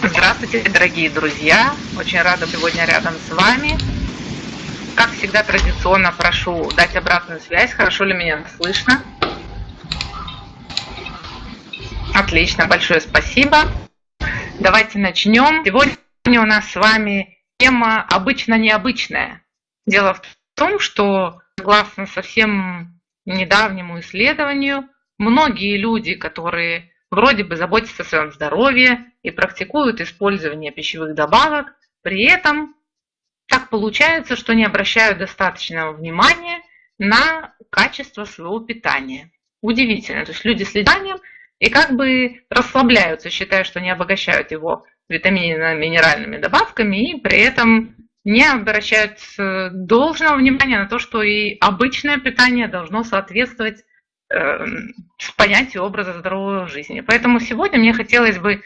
Здравствуйте, дорогие друзья! Очень рада сегодня рядом с вами. Как всегда, традиционно прошу дать обратную связь. Хорошо ли меня слышно? Отлично, большое спасибо. Давайте начнем. Сегодня у нас с вами тема обычно необычная. Дело в том, что согласно совсем недавнему исследованию, многие люди, которые вроде бы заботятся о своем здоровье и практикуют использование пищевых добавок, при этом так получается, что не обращают достаточного внимания на качество своего питания. Удивительно. То есть люди с лиданием и как бы расслабляются, считая, что не обогащают его витаминно-минеральными добавками и при этом не обращают э, должного внимания на то, что и обычное питание должно соответствовать э, понятию образа здоровой жизни. Поэтому сегодня мне хотелось бы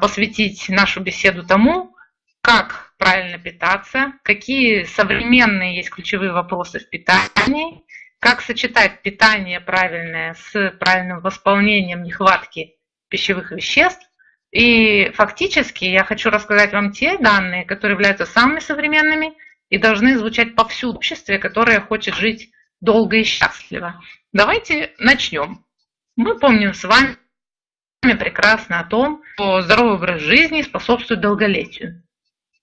посвятить нашу беседу тому, как правильно питаться, какие современные есть ключевые вопросы в питании, как сочетать питание правильное с правильным восполнением нехватки пищевых веществ, и фактически я хочу рассказать вам те данные, которые являются самыми современными и должны звучать повсюду в обществе, которое хочет жить долго и счастливо. Давайте начнем. Мы помним с вами прекрасно о том, что здоровый образ жизни способствует долголетию.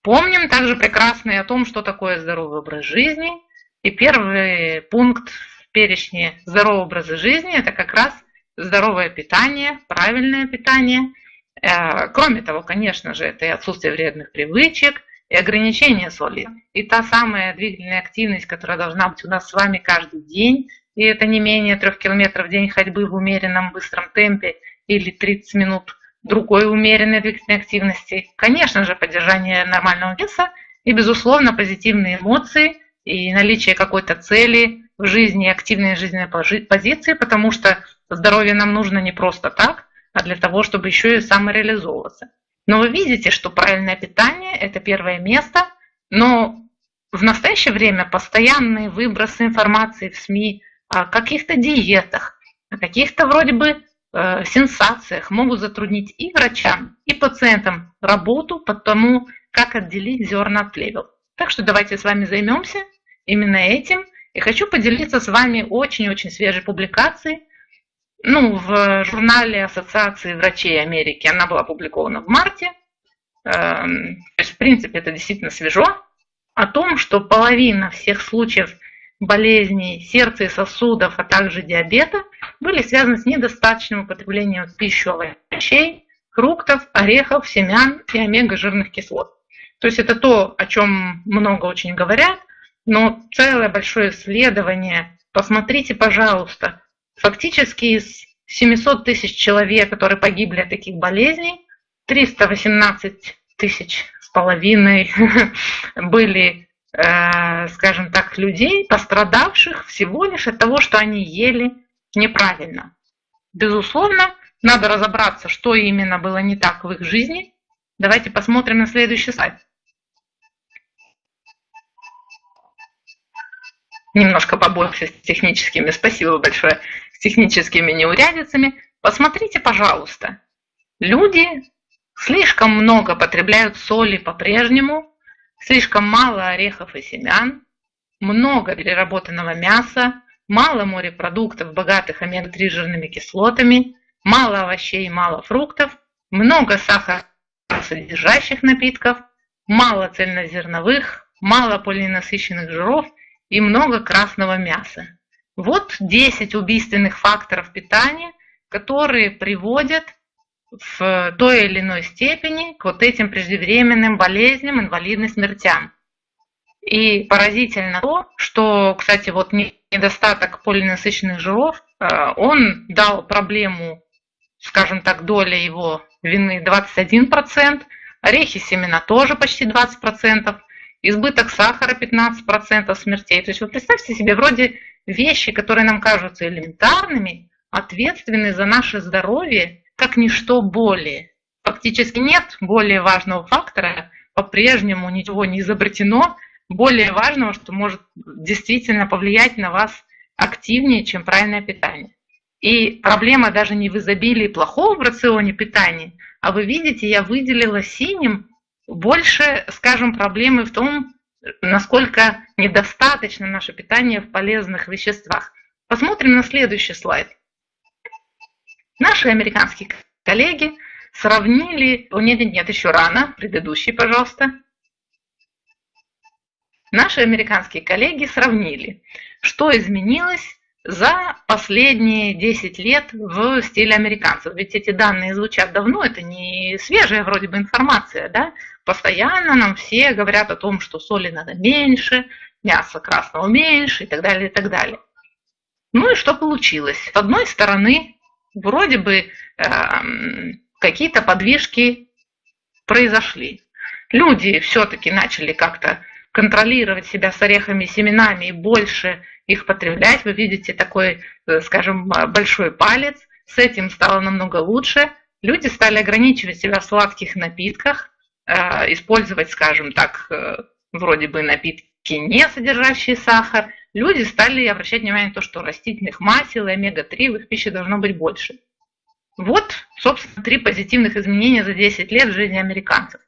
Помним также прекрасно и о том, что такое здоровый образ жизни. И первый пункт в перечне здорового образа жизни – это как раз здоровое питание, правильное питание – Э, кроме того, конечно же, это и отсутствие вредных привычек, и ограничение соли. И та самая двигательная активность, которая должна быть у нас с вами каждый день, и это не менее трех километров в день ходьбы в умеренном быстром темпе или 30 минут другой умеренной двигательной активности. Конечно же, поддержание нормального веса и, безусловно, позитивные эмоции и наличие какой-то цели в жизни, активной жизненной позиции, потому что здоровье нам нужно не просто так, а для того, чтобы еще и самореализовываться. Но вы видите, что правильное питание – это первое место, но в настоящее время постоянные выбросы информации в СМИ о каких-то диетах, о каких-то вроде бы сенсациях могут затруднить и врачам, и пациентам работу по тому, как отделить зерна от плевел. Так что давайте с вами займемся именно этим. И хочу поделиться с вами очень-очень свежей публикацией, ну, в журнале Ассоциации врачей Америки она была опубликована в марте. Эм, то есть, в принципе, это действительно свежо. О том, что половина всех случаев болезней сердца и сосудов, а также диабета были связаны с недостаточным употреблением пищевых овощей, фруктов, орехов, семян и омега-жирных кислот. То есть это то, о чем много очень говорят, но целое большое исследование, посмотрите, пожалуйста, Фактически из 700 тысяч человек, которые погибли от таких болезней, 318 тысяч с половиной были, скажем так, людей, пострадавших всего лишь от того, что они ели неправильно. Безусловно, надо разобраться, что именно было не так в их жизни. Давайте посмотрим на следующий слайд. Немножко побольше с техническими. Спасибо большое техническими неурядицами, посмотрите, пожалуйста. Люди слишком много потребляют соли по-прежнему, слишком мало орехов и семян, много переработанного мяса, мало морепродуктов, богатых омега-3 жирными кислотами, мало овощей, мало фруктов, много сахара содержащих напитков, мало цельнозерновых, мало полиненасыщенных жиров и много красного мяса. Вот 10 убийственных факторов питания, которые приводят в той или иной степени к вот этим преждевременным болезням, инвалидным смертям. И поразительно то, что, кстати, вот недостаток полиненасыщенных жиров, э, он дал проблему, скажем так, доля его вины 21%, орехи, семена тоже почти 20%, избыток сахара 15% смертей. То есть вы представьте себе, вроде вещи, которые нам кажутся элементарными, ответственны за наше здоровье, как ничто более. Фактически нет более важного фактора, по-прежнему ничего не изобретено, более важного, что может действительно повлиять на вас активнее, чем правильное питание. И проблема даже не в изобилии плохого в рационе питания, А вы видите, я выделила синим больше, скажем, проблемы в том, насколько недостаточно наше питание в полезных веществах. Посмотрим на следующий слайд. Наши американские коллеги сравнили... О, нет, нет, нет, еще рано. Предыдущий, пожалуйста. Наши американские коллеги сравнили, что изменилось за последние 10 лет в стиле американцев. Ведь эти данные звучат давно, это не свежая вроде бы информация, да? Постоянно нам все говорят о том, что соли надо меньше, мяса красного меньше и так далее, и так далее. Ну и что получилось? С одной стороны, вроде бы э, какие-то подвижки произошли. Люди все-таки начали как-то контролировать себя с орехами семенами и больше их потреблять. Вы видите такой, э, скажем, большой палец. С этим стало намного лучше. Люди стали ограничивать себя в сладких напитках, э, использовать, скажем так, э, вроде бы напитки, не содержащие сахар. Люди стали обращать внимание на то, что растительных масел и омега-3 в их пище должно быть больше. Вот, собственно, три позитивных изменения за 10 лет в жизни американцев.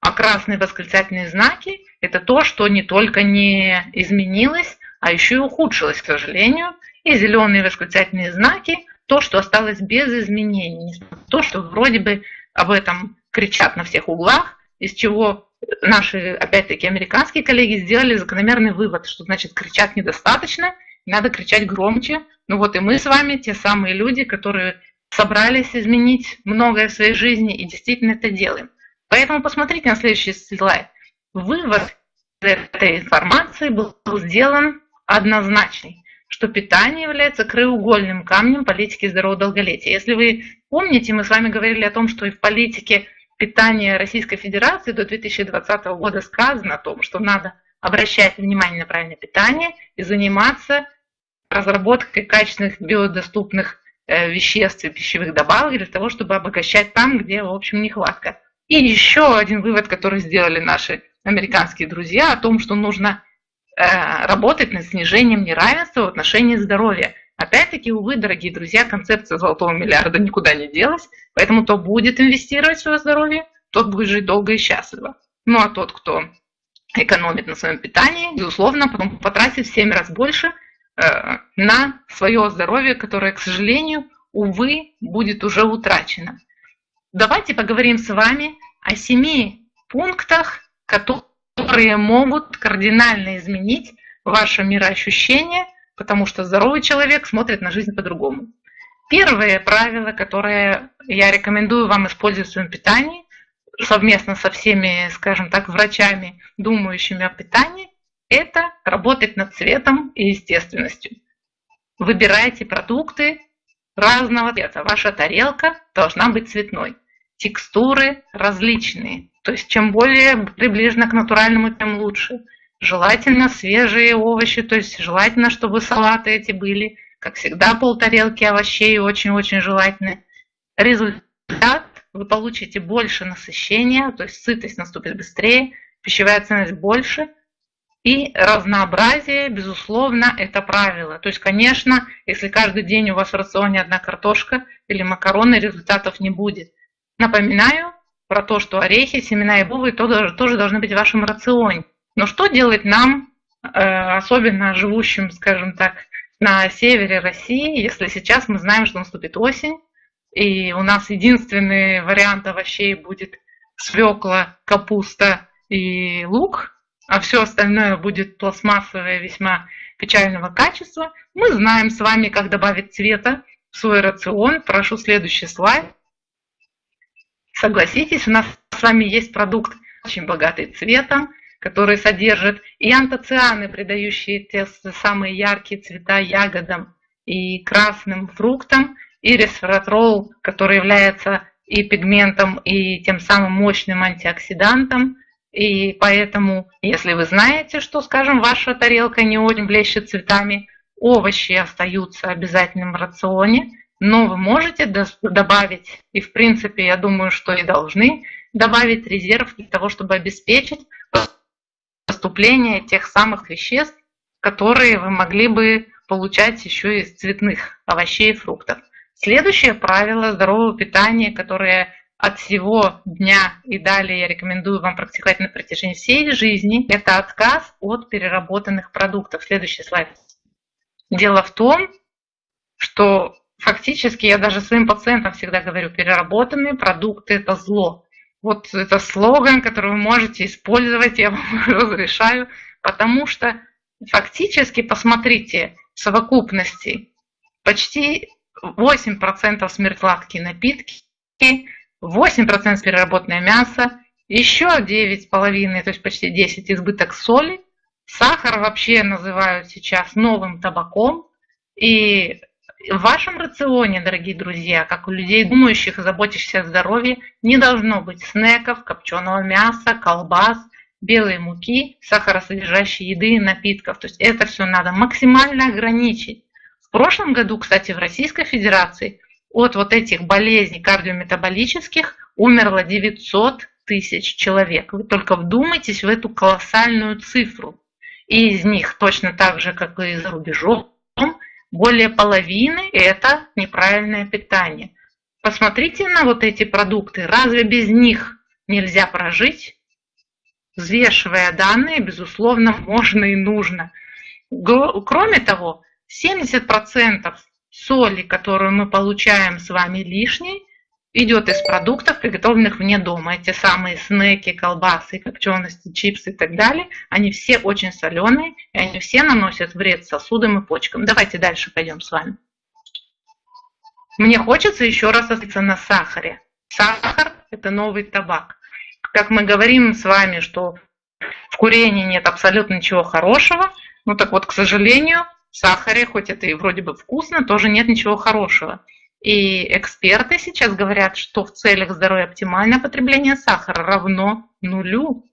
А красные восклицательные знаки – это то, что не только не изменилось, а еще и ухудшилось, к сожалению. И зеленые восклицательные знаки – то, что осталось без изменений. То, что вроде бы об этом кричат на всех углах, из чего наши, опять-таки, американские коллеги сделали закономерный вывод, что значит кричать недостаточно, надо кричать громче. Ну вот и мы с вами, те самые люди, которые собрались изменить многое в своей жизни и действительно это делаем. Поэтому посмотрите на следующий слайд. Вывод этой информации был сделан однозначный, что питание является краеугольным камнем политики здорового долголетия. Если вы помните, мы с вами говорили о том, что и в политике питания Российской Федерации до 2020 года сказано о том, что надо обращать внимание на правильное питание и заниматься разработкой качественных биодоступных э, веществ и пищевых добавок для того, чтобы обогащать там, где, в общем, нехватка. И еще один вывод, который сделали наши американские друзья, о том, что нужно Э, работать над снижением неравенства в отношении здоровья. Опять-таки, увы, дорогие друзья, концепция золотого миллиарда никуда не делась, поэтому кто будет инвестировать в свое здоровье, тот будет жить долго и счастливо. Ну а тот, кто экономит на своем питании, безусловно, потом потратит в 7 раз больше э, на свое здоровье, которое, к сожалению, увы, будет уже утрачено. Давайте поговорим с вами о семи пунктах, которые могут кардинально изменить ваше мироощущение, потому что здоровый человек смотрит на жизнь по-другому. Первое правило, которое я рекомендую вам использовать в своем питании, совместно со всеми, скажем так, врачами, думающими о питании, это работать над цветом и естественностью. Выбирайте продукты разного цвета. Ваша тарелка должна быть цветной. Текстуры различные. То есть чем более приближено к натуральному, тем лучше. Желательно свежие овощи, то есть желательно, чтобы салаты эти были, как всегда, полтарелки овощей очень-очень желательно. Результат вы получите больше насыщения, то есть сытость наступит быстрее, пищевая ценность больше, и разнообразие, безусловно, это правило. То есть, конечно, если каждый день у вас в рационе одна картошка или макароны, результатов не будет. Напоминаю, про то, что орехи, семена и бобы тоже, тоже должны быть в вашем рационе. Но что делать нам, э, особенно живущим, скажем так, на севере России, если сейчас мы знаем, что наступит осень, и у нас единственный вариант овощей будет свекла, капуста и лук, а все остальное будет пластмассовое весьма печального качества, мы знаем с вами, как добавить цвета в свой рацион. Прошу следующий слайд. Согласитесь, у нас с вами есть продукт очень богатый цветом, который содержит и антоцианы, придающие те самые яркие цвета ягодам и красным фруктам, и ресвератрол, который является и пигментом, и тем самым мощным антиоксидантом. И поэтому, если вы знаете, что, скажем, ваша тарелка не очень блещет цветами, овощи остаются обязательным в рационе, но вы можете добавить, и в принципе, я думаю, что и должны добавить резерв для того, чтобы обеспечить поступление тех самых веществ, которые вы могли бы получать еще из цветных овощей и фруктов. Следующее правило здорового питания, которое от всего дня и далее я рекомендую вам практиковать на протяжении всей жизни, это отказ от переработанных продуктов. Следующий слайд. Дело в том, что фактически я даже своим пациентам всегда говорю, переработанные продукты – это зло. Вот это слоган, который вы можете использовать, я вам разрешаю, потому что фактически, посмотрите, в совокупности почти 8% смерть напитки, 8% переработанное мясо, еще 9,5%, то есть почти 10% избыток соли. Сахар вообще называют сейчас новым табаком. И в вашем рационе, дорогие друзья, как у людей, думающих и заботящихся о здоровье, не должно быть снеков, копченого мяса, колбас, белой муки, сахаросодержащей еды и напитков. То есть это все надо максимально ограничить. В прошлом году, кстати, в Российской Федерации от вот этих болезней кардиометаболических умерло 900 тысяч человек. Вы только вдумайтесь в эту колоссальную цифру. И из них точно так же, как и за рубежом, более половины – это неправильное питание. Посмотрите на вот эти продукты. Разве без них нельзя прожить? Взвешивая данные, безусловно, можно и нужно. Кроме того, 70% соли, которую мы получаем с вами лишней, идет из продуктов, приготовленных вне дома. Эти самые снеки, колбасы, копчености, чипсы и так далее, они все очень соленые, и они все наносят вред сосудам и почкам. Давайте дальше пойдем с вами. Мне хочется еще раз остановиться на сахаре. Сахар – это новый табак. Как мы говорим с вами, что в курении нет абсолютно ничего хорошего, ну так вот, к сожалению, в сахаре, хоть это и вроде бы вкусно, тоже нет ничего хорошего. И эксперты сейчас говорят, что в целях здоровья оптимальное потребление сахара равно нулю.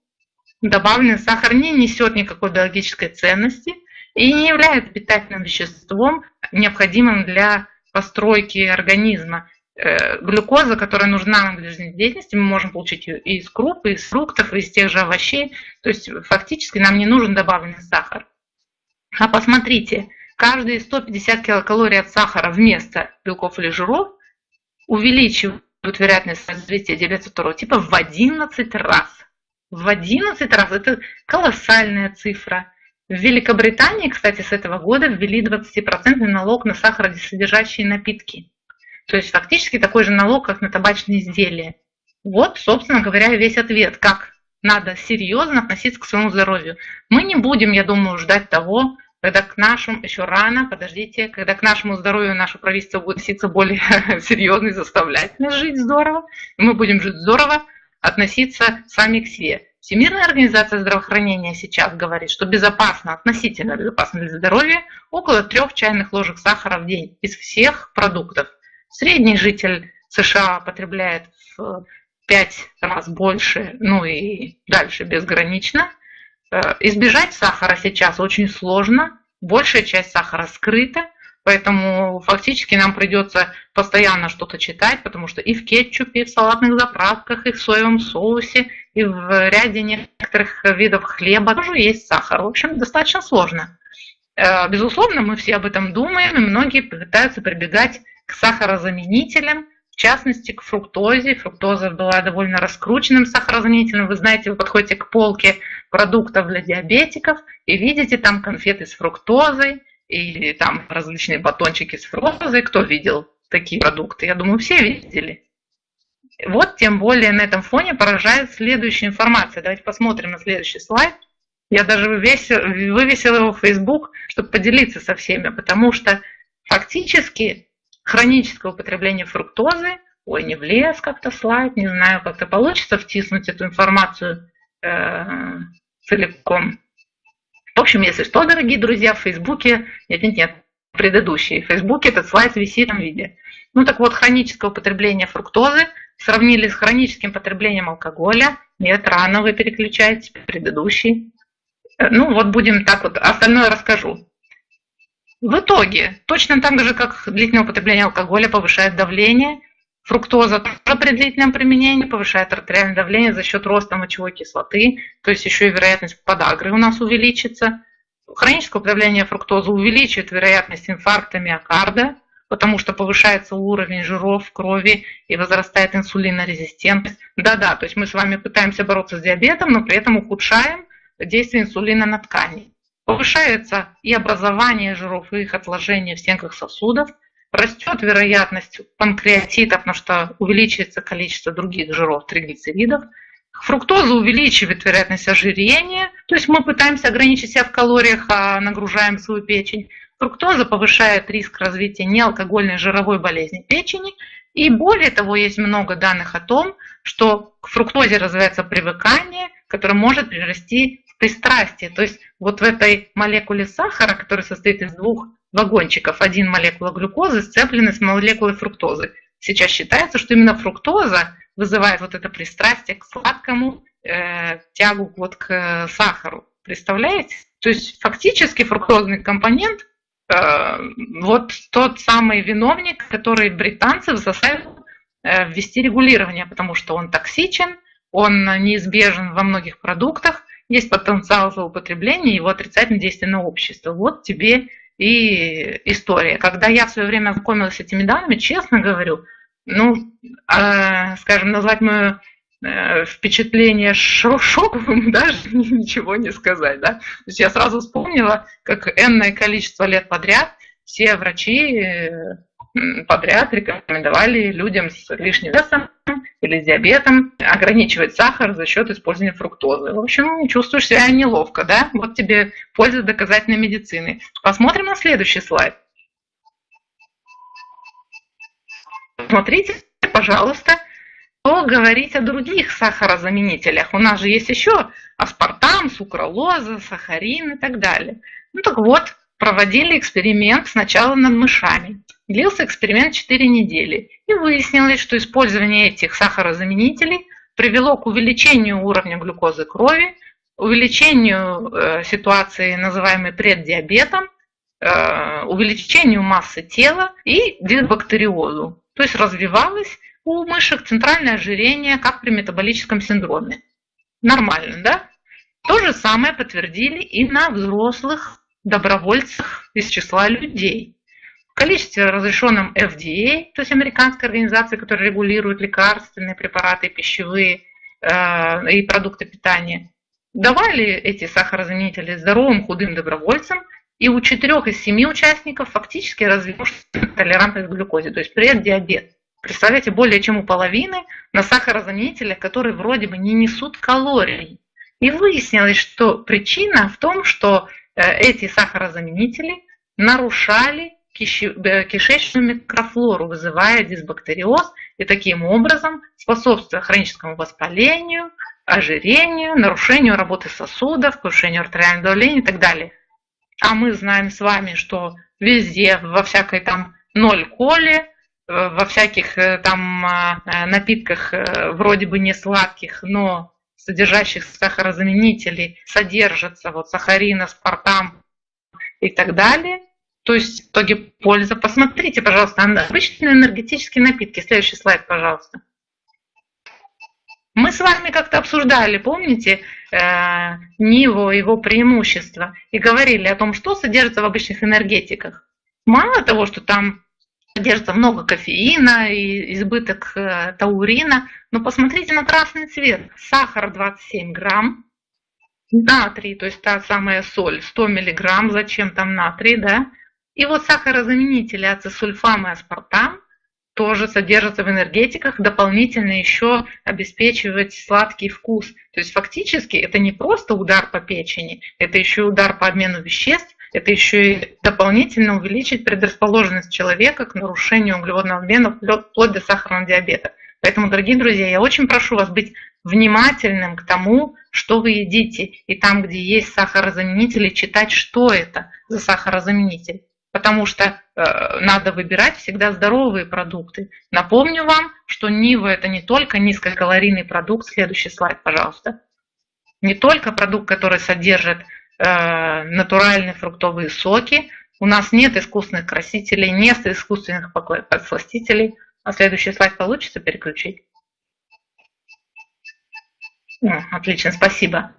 Добавленный сахар не несет никакой биологической ценности и не является питательным веществом, необходимым для постройки организма. Э, глюкоза, которая нужна нам для жизнедеятельности, мы можем получить ее и из круп, и из фруктов, и из тех же овощей. То есть фактически нам не нужен добавленный сахар. А посмотрите, каждые 150 килокалорий от сахара вместо белков или жиров увеличивают вероятность развития диабета второго типа в 11 раз. В 11 раз. Это колоссальная цифра. В Великобритании, кстати, с этого года ввели 20% налог на сахаросодержащие напитки. То есть фактически такой же налог, как на табачные изделия. Вот, собственно говоря, весь ответ, как надо серьезно относиться к своему здоровью. Мы не будем, я думаю, ждать того, когда к нашему, еще рано, подождите, когда к нашему здоровью наше правительство будет относиться более серьезно и заставлять нас жить здорово, мы будем жить здорово, относиться сами к себе. Всемирная организация здравоохранения сейчас говорит, что безопасно, относительно безопасно для здоровья около трех чайных ложек сахара в день из всех продуктов. Средний житель США потребляет в 5 раз больше, ну и дальше безгранично – избежать сахара сейчас очень сложно, большая часть сахара скрыта, поэтому фактически нам придется постоянно что-то читать, потому что и в кетчупе, и в салатных заправках, и в соевом соусе, и в ряде некоторых видов хлеба тоже есть сахар. В общем, достаточно сложно. Э, безусловно, мы все об этом думаем, и многие пытаются прибегать к сахарозаменителям, в частности, к фруктозе. Фруктоза была довольно раскрученным сахарозаменителем. Вы знаете, вы подходите к полке продуктов для диабетиков и видите там конфеты с фруктозой или там различные батончики с фруктозой. Кто видел такие продукты? Я думаю, все видели. Вот тем более на этом фоне поражает следующая информация. Давайте посмотрим на следующий слайд. Я даже вывесил, его в Facebook, чтобы поделиться со всеми, потому что фактически хроническое употребление фруктозы, ой, не влез как-то слайд, не знаю, как-то получится втиснуть эту информацию э, целиком. В общем, если что, дорогие друзья, в Фейсбуке, нет, нет, нет, предыдущий, в Фейсбуке этот слайд висит в виде. Ну так вот, хроническое употребление фруктозы сравнили с хроническим потреблением алкоголя. Нет, рано вы переключаете, предыдущий. Э, ну вот будем так вот, остальное расскажу. В итоге, точно так же, как длительное употребление алкоголя повышает давление, фруктоза тоже при длительном применении повышает артериальное давление за счет роста мочевой кислоты, то есть еще и вероятность подагры у нас увеличится. Хроническое употребление фруктозы увеличивает вероятность инфаркта миокарда, потому что повышается уровень жиров в крови и возрастает инсулинорезистентность. Да-да, то есть мы с вами пытаемся бороться с диабетом, но при этом ухудшаем действие инсулина на ткани. Повышается и образование жиров, и их отложение в стенках сосудов. Растет вероятность панкреатита, потому что увеличивается количество других жиров, триглицеридов. Фруктоза увеличивает вероятность ожирения, то есть мы пытаемся ограничить себя в калориях, а нагружаем свою печень. Фруктоза повышает риск развития неалкогольной жировой болезни печени. И более того, есть много данных о том, что к фруктозе развивается привыкание, которое может перерасти пристрастие. То есть вот в этой молекуле сахара, которая состоит из двух вагончиков, один молекула глюкозы сцеплены с молекулой фруктозы. Сейчас считается, что именно фруктоза вызывает вот это пристрастие к сладкому, э, тягу вот к сахару. Представляете? То есть фактически фруктозный компонент Э, вот тот самый виновник, который британцев заставил э, ввести регулирование, потому что он токсичен, он неизбежен во многих продуктах, есть потенциал злоупотребления, его отрицательное действие на общество. Вот тебе и история. Когда я в свое время знакомилась с этими данными, честно говорю, ну, э, скажем, назвать мою Э, впечатление шоковым даже ничего не сказать. Да? То есть я сразу вспомнила, как энное количество лет подряд все врачи э, подряд рекомендовали людям с лишним весом или с диабетом ограничивать сахар за счет использования фруктозы. В общем, чувствуешь себя неловко, да? Вот тебе польза доказательной медицины. Посмотрим на следующий слайд. Смотрите, пожалуйста, что говорить о других сахарозаменителях? У нас же есть еще аспартам, сукралоза, сахарин и так далее. Ну так вот, проводили эксперимент сначала над мышами. Длился эксперимент 4 недели. И выяснилось, что использование этих сахарозаменителей привело к увеличению уровня глюкозы крови, увеличению э, ситуации, называемой преддиабетом, э, увеличению массы тела и дисбактериозу. То есть развивалась у мышек центральное ожирение, как при метаболическом синдроме. Нормально, да? То же самое подтвердили и на взрослых добровольцах из числа людей. В количестве разрешенном FDA, то есть американской организации, которая регулирует лекарственные препараты, пищевые э, и продукты питания, давали эти сахарозаменители здоровым худым добровольцам, и у четырех из семи участников фактически развилась толерантность к глюкозе, то есть преддиабет. Представляете, более чем у половины на сахарозаменителях, которые вроде бы не несут калорий. И выяснилось, что причина в том, что эти сахарозаменители нарушали э, кишечную микрофлору, вызывая дисбактериоз и таким образом способствуя хроническому воспалению, ожирению, нарушению работы сосудов, повышению артериального давления и так далее. А мы знаем с вами, что везде, во всякой там ноль коле, Э, во всяких э, там а, э, напитках вроде бы не сладких, но содержащих сахарозаменителей содержится вот сахарин, аспартам и так далее. То есть в итоге польза. Посмотрите, пожалуйста, обычные энергетические напитки. Следующий слайд, пожалуйста. Мы с вами как-то обсуждали, помните, э, Ниву, его преимущества, и говорили о том, что содержится в обычных энергетиках. Мало того, что там содержится много кофеина и избыток э, таурина. Но посмотрите на красный цвет. Сахар 27 грамм, натрий, то есть та самая соль, 100 миллиграмм, зачем там натрий, да? И вот сахарозаменители ацесульфам и аспартам тоже содержатся в энергетиках, дополнительно еще обеспечивать сладкий вкус. То есть фактически это не просто удар по печени, это еще удар по обмену веществ, это еще и дополнительно увеличить предрасположенность человека к нарушению углеводного обмена вплоть до сахарного диабета. Поэтому, дорогие друзья, я очень прошу вас быть внимательным к тому, что вы едите. И там, где есть сахарозаменители, читать, что это за сахарозаменитель. Потому что э, надо выбирать всегда здоровые продукты. Напомню вам, что Нива это не только низкокалорийный продукт. Следующий слайд, пожалуйста. Не только продукт, который содержит натуральные фруктовые соки. У нас нет искусственных красителей, нет искусственных подсластителей. А следующий слайд получится переключить? Отлично, спасибо.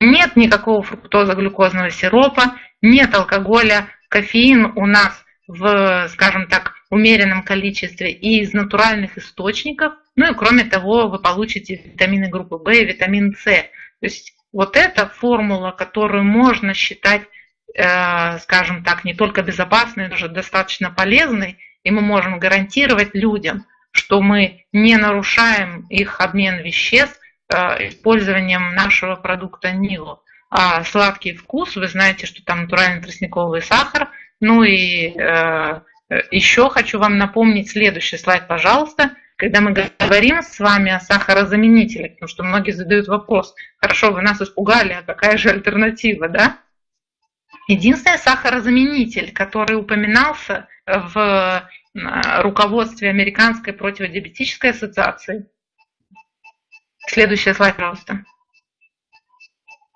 Нет никакого фруктоза-глюкозного сиропа, нет алкоголя, кофеин у нас в, скажем так, умеренном количестве и из натуральных источников. Ну и кроме того, вы получите витамины группы В и витамин С. То есть вот эта формула, которую можно считать, э, скажем так, не только безопасной, но даже достаточно полезной, и мы можем гарантировать людям, что мы не нарушаем их обмен веществ э, использованием нашего продукта Нилу. А сладкий вкус, вы знаете, что там натуральный тростниковый сахар. Ну и э, еще хочу вам напомнить следующий слайд, пожалуйста. Когда мы говорим с вами о сахарозаменителях, потому что многие задают вопрос, хорошо, вы нас испугали, а какая же альтернатива, да? Единственный сахарозаменитель, который упоминался в э, руководстве Американской противодиабетической ассоциации. Следующий слайд, пожалуйста.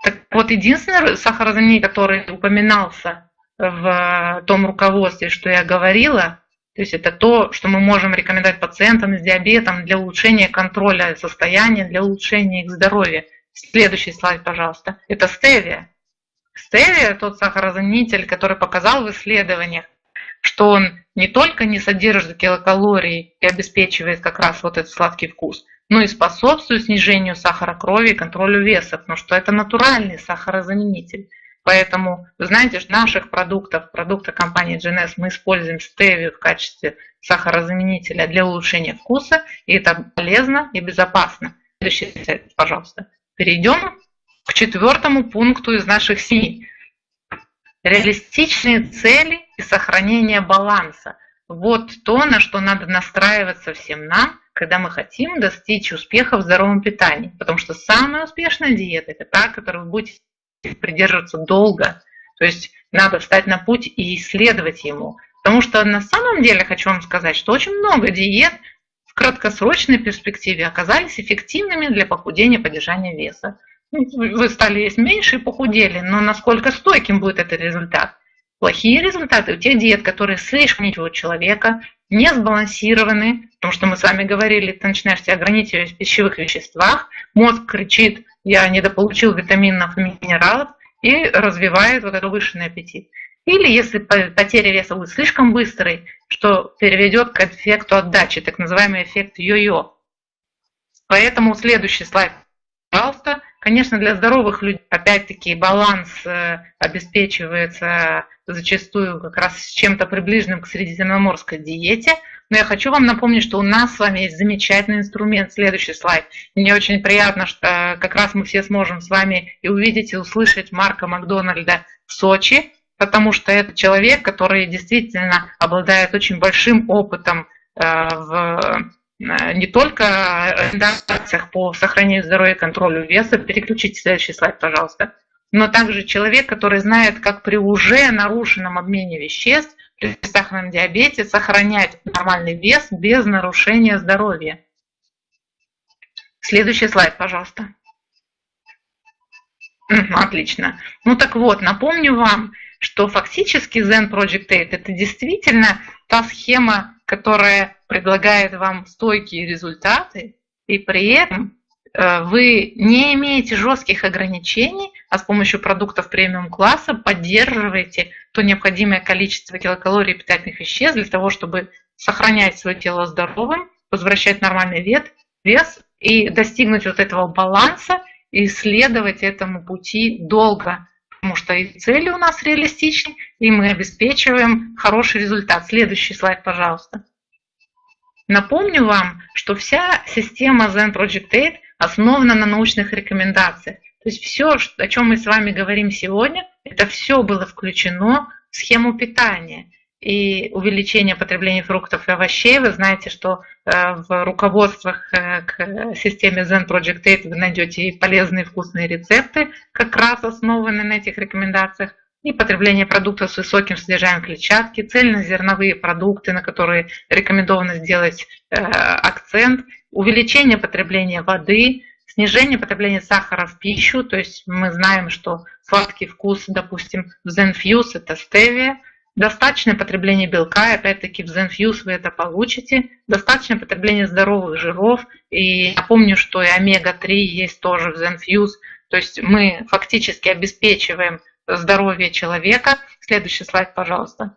Так вот, единственный сахарозаменитель, который упоминался в том руководстве, что я говорила, то есть это то, что мы можем рекомендовать пациентам с диабетом для улучшения контроля состояния, для улучшения их здоровья. Следующий слайд, пожалуйста. Это стевия. Стевия – тот сахарозаменитель, который показал в исследованиях, что он не только не содержит килокалорий и обеспечивает как раз вот этот сладкий вкус, но и способствует снижению сахара крови и контролю веса, потому что это натуральный сахарозаменитель. Поэтому, вы знаете, наших продуктов, продукта компании GNS, мы используем стевию в качестве сахарозаменителя для улучшения вкуса, и это полезно и безопасно. Следующий слайд, пожалуйста. Перейдем к четвертому пункту из наших семи. Реалистичные цели и сохранение баланса. Вот то, на что надо настраиваться всем нам, когда мы хотим достичь успеха в здоровом питании. Потому что самая успешная диета – это та, которую вы будете придерживаться долго. То есть надо встать на путь и исследовать ему. Потому что на самом деле хочу вам сказать, что очень много диет в краткосрочной перспективе оказались эффективными для похудения и поддержания веса. Ну, вы стали есть меньше и похудели, но насколько стойким будет этот результат? Плохие результаты у тех диет, которые слишком ничего человека, не сбалансированы, потому что мы с вами говорили, ты начинаешь себя ограничивать в пищевых веществах, мозг кричит, я недополучил витаминов и минералов, и развивает вот этот повышенный аппетит. Или если потеря веса будет слишком быстрой, что переведет к эффекту отдачи, так называемый эффект йо-йо. Поэтому следующий слайд, пожалуйста. Конечно, для здоровых людей, опять-таки, баланс э, обеспечивается зачастую как раз с чем-то приближенным к средиземноморской диете. Но я хочу вам напомнить, что у нас с вами есть замечательный инструмент. Следующий слайд. Мне очень приятно, что э, как раз мы все сможем с вами и увидеть, и услышать Марка Макдональда в Сочи, потому что это человек, который действительно обладает очень большим опытом э, в не только рекомендациях по сохранению здоровья и контролю веса, переключите следующий слайд, пожалуйста, но также человек, который знает, как при уже нарушенном обмене веществ, при сахарном диабете сохранять нормальный вес без нарушения здоровья. Следующий слайд, пожалуйста. Отлично. Ну так вот, напомню вам, что фактически Zen Project 8 это действительно та схема, которая предлагает вам стойкие результаты, и при этом э, вы не имеете жестких ограничений, а с помощью продуктов премиум-класса поддерживаете то необходимое количество килокалорий и питательных веществ для того, чтобы сохранять свое тело здоровым, возвращать нормальный вес, вес и достигнуть вот этого баланса и следовать этому пути долго, потому что и цели у нас реалистичны, и мы обеспечиваем хороший результат. Следующий слайд, пожалуйста. Напомню вам, что вся система Zen Project 8 основана на научных рекомендациях. То есть все, о чем мы с вами говорим сегодня, это все было включено в схему питания. И увеличение потребления фруктов и овощей, вы знаете, что э, в руководствах э, к системе Zen Project 8 вы найдете и полезные вкусные рецепты, как раз основанные на этих рекомендациях и потребление продуктов с высоким содержанием клетчатки, цельнозерновые продукты, на которые рекомендовано сделать э, акцент, увеличение потребления воды, снижение потребления сахара в пищу, то есть мы знаем, что сладкий вкус, допустим, в Zenfuse это стевия, достаточное потребление белка, опять-таки в Zenfuse вы это получите, достаточное потребление здоровых жиров, и напомню, что и омега-3 есть тоже в Zenfuse, то есть мы фактически обеспечиваем здоровья человека. Следующий слайд, пожалуйста.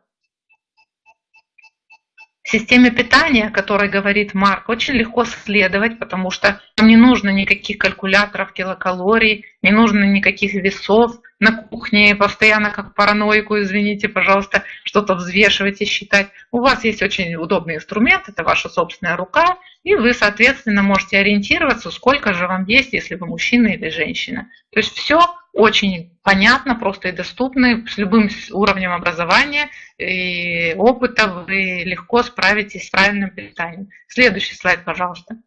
Системе питания, о которой говорит Марк, очень легко следовать, потому что не нужно никаких калькуляторов килокалорий, не нужно никаких весов на кухне, постоянно как параноику, извините, пожалуйста, что-то взвешивать и считать. У вас есть очень удобный инструмент, это ваша собственная рука, и вы, соответственно, можете ориентироваться, сколько же вам есть, если вы мужчина или женщина. То есть все очень понятно, просто и доступно, с любым уровнем образования и опыта вы легко справитесь с правильным питанием. Следующий слайд, пожалуйста.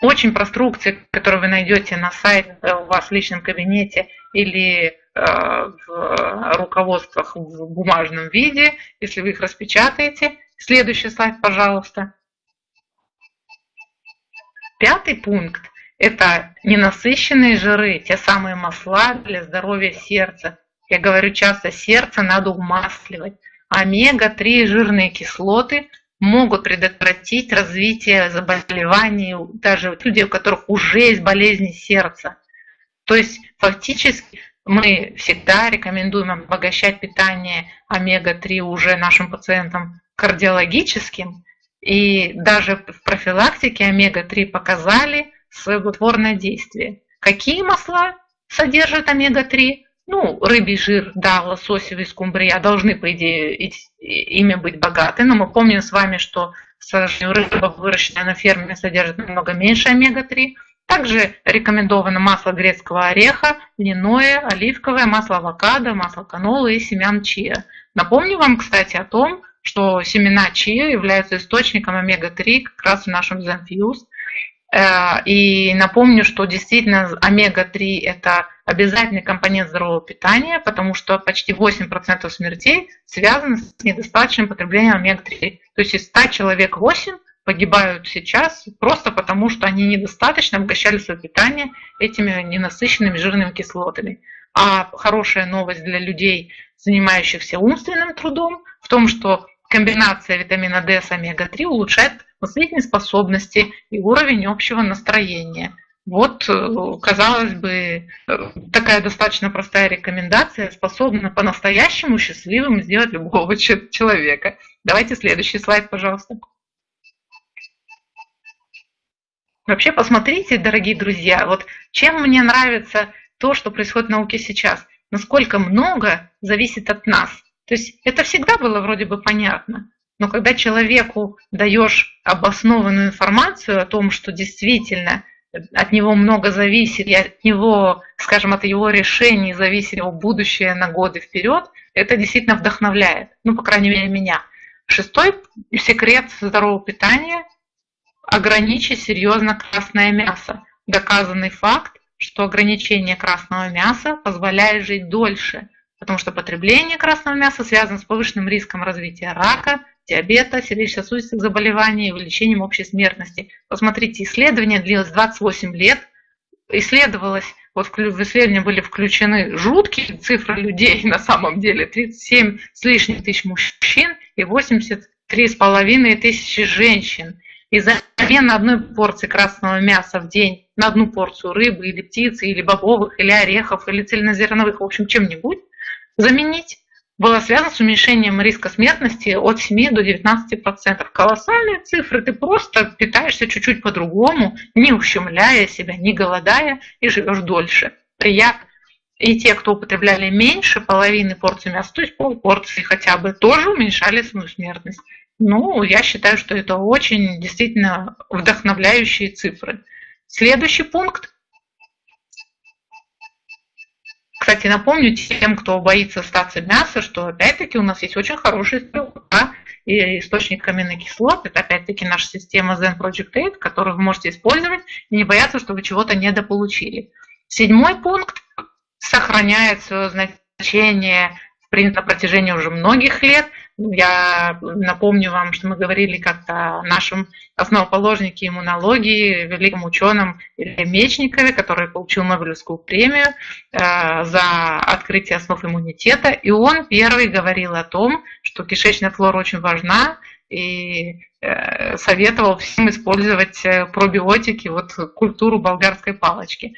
Очень про инструкции, которые вы найдете на сайте у вас в личном кабинете или э, в руководствах в бумажном виде, если вы их распечатаете. Следующий слайд, пожалуйста. Пятый пункт – это ненасыщенные жиры, те самые масла для здоровья сердца. Я говорю часто, сердце надо умасливать. Омега-3 жирные кислоты могут предотвратить развитие заболеваний даже люди, у которых уже есть болезни сердца. То есть фактически мы всегда рекомендуем обогащать питание омега-3 уже нашим пациентам кардиологическим. И даже в профилактике омега-3 показали свое благотворное действие. Какие масла содержат омега-3? Ну, рыбий жир, да, лососевый, скумбрия должны, по идее, ими быть богаты, но мы помним с вами, что, к сожалению, рыба, выращенная на ферме, содержит намного меньше омега-3. Также рекомендовано масло грецкого ореха, льняное, оливковое, масло авокадо, масло канолы и семян чиа. Напомню вам, кстати, о том, что семена чиа являются источником омега-3 как раз в нашем Zenfuse. Э, и напомню, что действительно омега-3 это обязательный компонент здорового питания, потому что почти 8% смертей связаны с недостаточным потреблением омега-3. То есть из 100 человек 8 погибают сейчас просто потому, что они недостаточно обогащали свое питание этими ненасыщенными жирными кислотами. А хорошая новость для людей, занимающихся умственным трудом, в том, что комбинация витамина D с омега-3 улучшает способности и уровень общего настроения. Вот, э, казалось бы, э, такая достаточно простая рекомендация способна по-настоящему счастливым сделать любого человека. Давайте следующий слайд, пожалуйста. Вообще посмотрите, дорогие друзья, вот чем мне нравится то, что происходит в науке сейчас. Насколько много зависит от нас. То есть это всегда было вроде бы понятно. Но когда человеку даешь обоснованную информацию о том, что действительно от него много зависит, и от него, скажем, от его решений зависит его будущее на годы вперед, это действительно вдохновляет. Ну, по крайней мере, меня. Шестой секрет здорового питания – ограничить серьезно красное мясо. Доказанный факт, что ограничение красного мяса позволяет жить дольше, потому что потребление красного мяса связано с повышенным риском развития рака, диабета, сердечно-сосудистых заболеваний увеличением общей смертности. Посмотрите, исследование длилось 28 лет, исследовалось, вот в исследование были включены жуткие цифры людей на самом деле, 37 с лишним тысяч мужчин и 83 с половиной тысячи женщин. И замена одной порции красного мяса в день на одну порцию рыбы или птицы, или бобовых, или орехов, или цельнозерновых, в общем, чем-нибудь, заменить было связано с уменьшением риска смертности от 7 до 19%. Колоссальные цифры. Ты просто питаешься чуть-чуть по-другому, не ущемляя себя, не голодая и живешь дольше. Приятно. И те, кто употребляли меньше половины порции мяса, то есть полпорции хотя бы, тоже уменьшали свою смертность. Ну, я считаю, что это очень действительно вдохновляющие цифры. Следующий пункт Кстати, напомню тем, кто боится остаться мяса, что опять-таки у нас есть очень хороший стрелка и источник аминокислот. Это опять-таки наша система Zen Project 8, которую вы можете использовать и не бояться, что вы чего-то недополучили. Седьмой пункт сохраняет свое значение на протяжении уже многих лет – я напомню вам, что мы говорили как-то о нашем основоположнике иммунологии, великом ученом Илье Мечникове, который получил Нобелевскую премию э, за открытие основ иммунитета. И он первый говорил о том, что кишечная флора очень важна, и э, советовал всем использовать э, пробиотики, вот культуру болгарской палочки.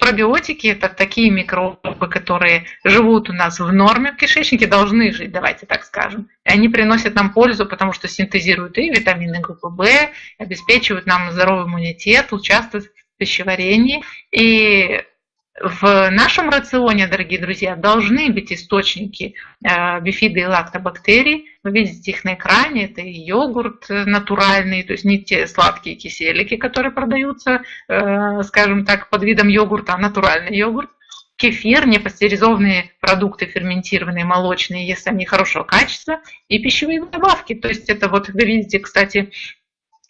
Пробиотики – это такие микробы, которые живут у нас в норме в кишечнике, должны жить, давайте так скажем. И они приносят нам пользу, потому что синтезируют и витамины группы В, обеспечивают нам здоровый иммунитет, участвуют в пищеварении. И в нашем рационе, дорогие друзья, должны быть источники э, бифида и лактобактерий. Вы видите их на экране. Это и йогурт натуральный, то есть не те сладкие киселики, которые продаются, э, скажем так, под видом йогурта, а натуральный йогурт. Кефир, непастеризованные продукты, ферментированные, молочные, если они хорошего качества, и пищевые добавки. То есть это вот, вы видите, кстати,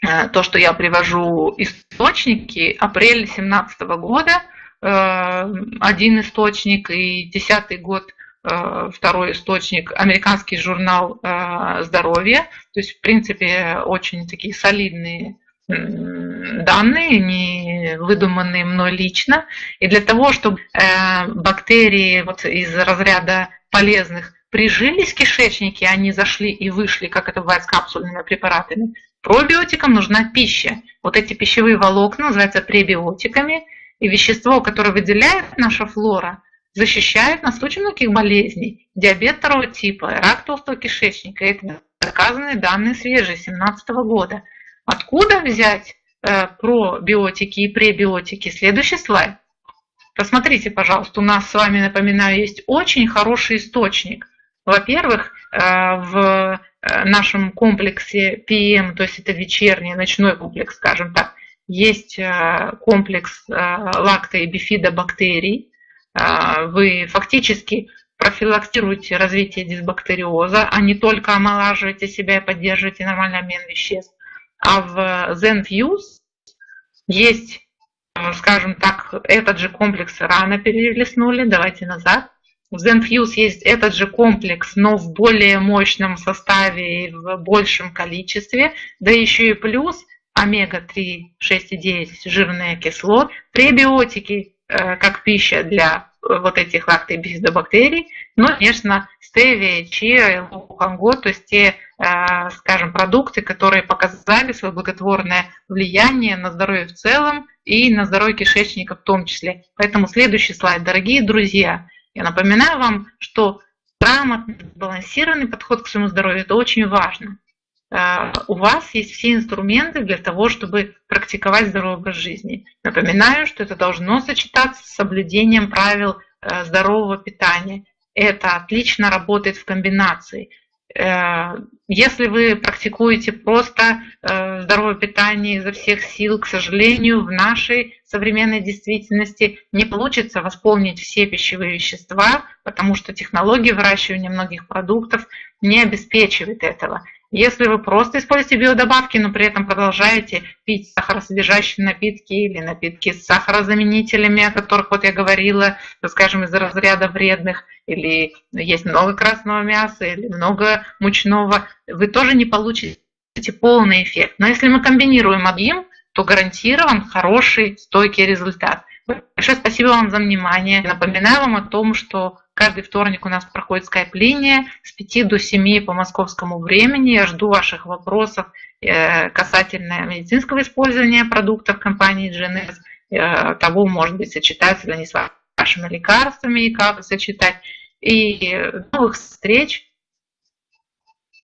э, то, что я привожу источники, апрель 2017 года – Э, один источник, и десятый год э, второй источник, американский журнал э, здоровья. То есть, в принципе, очень такие солидные данные, не выдуманные мной лично. И для того, чтобы бактерии вот из разряда полезных прижились в кишечнике, они зашли и вышли, как это бывает с капсульными препаратами, пробиотикам нужна пища. Вот эти пищевые волокна называются пребиотиками – и вещество, которое выделяет наша флора, защищает нас от очень многих болезней. Диабет второго типа, рак толстого кишечника. Это доказанные данные свежие, 2017 года. Откуда взять э, пробиотики и пребиотики? Следующий слайд. Посмотрите, пожалуйста, у нас с вами, напоминаю, есть очень хороший источник. Во-первых, э, в э, нашем комплексе PM, то есть это вечерний, ночной комплекс, скажем так, есть э, комплекс э, лакто- и бифидобактерий. Э, вы фактически профилактируете развитие дисбактериоза, а не только омолаживаете себя и поддерживаете нормальный обмен веществ. А в ZenFuse есть, скажем так, этот же комплекс рано перелистнули, давайте назад. В ZenFuse есть этот же комплекс, но в более мощном составе и в большем количестве, да еще и плюс омега-3, 6,9 жирные кислот, пребиотики э, как пища для э, вот этих лактобифидобактерий, ну, конечно, стевия, чиа, луханго, то есть те, э, скажем, продукты, которые показали свое благотворное влияние на здоровье в целом и на здоровье кишечника в том числе. Поэтому следующий слайд. Дорогие друзья, я напоминаю вам, что грамотный, сбалансированный подход к своему здоровью – это очень важно. Э, у вас есть все инструменты для того, чтобы практиковать здоровый образ жизни. Напоминаю, что это должно сочетаться с соблюдением правил э, здорового питания. Это отлично работает в комбинации. Э, если вы практикуете просто здоровое питание изо всех сил, к сожалению, в нашей современной действительности не получится восполнить все пищевые вещества, потому что технология выращивания многих продуктов не обеспечивает этого. Если вы просто используете биодобавки, но при этом продолжаете пить сахаросодержащие напитки или напитки с сахарозаменителями, о которых вот я говорила, скажем, из разряда вредных, или есть много красного мяса, или много мучного, вы тоже не получите полный эффект. Но если мы комбинируем объем, то гарантирован хороший, стойкий результат. Большое спасибо вам за внимание. Напоминаю вам о том, что каждый вторник у нас проходит скайп-линия с 5 до 7 по московскому времени. Я жду ваших вопросов э, касательно медицинского использования продуктов компании GNS, э, того, может быть, сочетаются ли они с вашими лекарствами и как сочетать. И новых встреч!